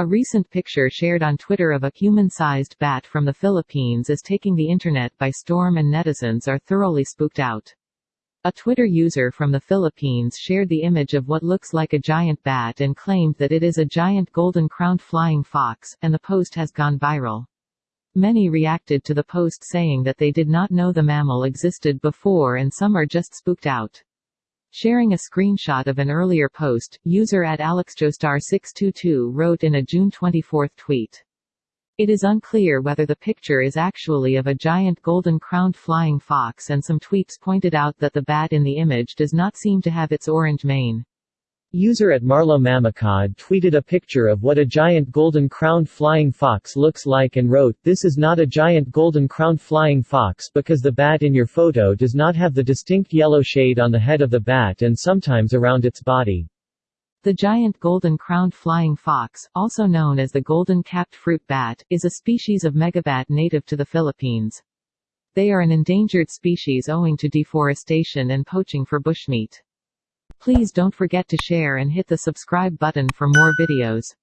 A recent picture shared on Twitter of a human-sized bat from the Philippines is taking the internet by storm and netizens are thoroughly spooked out. A Twitter user from the Philippines shared the image of what looks like a giant bat and claimed that it is a giant golden-crowned flying fox, and the post has gone viral. Many reacted to the post saying that they did not know the mammal existed before and some are just spooked out. Sharing a screenshot of an earlier post, user at AlexJoestar622 wrote in a June 24 tweet. It is unclear whether the picture is actually of a giant golden-crowned flying fox and some tweets pointed out that the bat in the image does not seem to have its orange mane. User at Marlo Mamacod tweeted a picture of what a giant golden-crowned flying fox looks like and wrote, This is not a giant golden-crowned flying fox because the bat in your photo does not have the distinct yellow shade on the head of the bat and sometimes around its body. The giant golden-crowned flying fox, also known as the golden-capped fruit bat, is a species of megabat native to the Philippines. They are an endangered species owing to deforestation and poaching for bushmeat. Please don't forget to share and hit the subscribe button for more videos.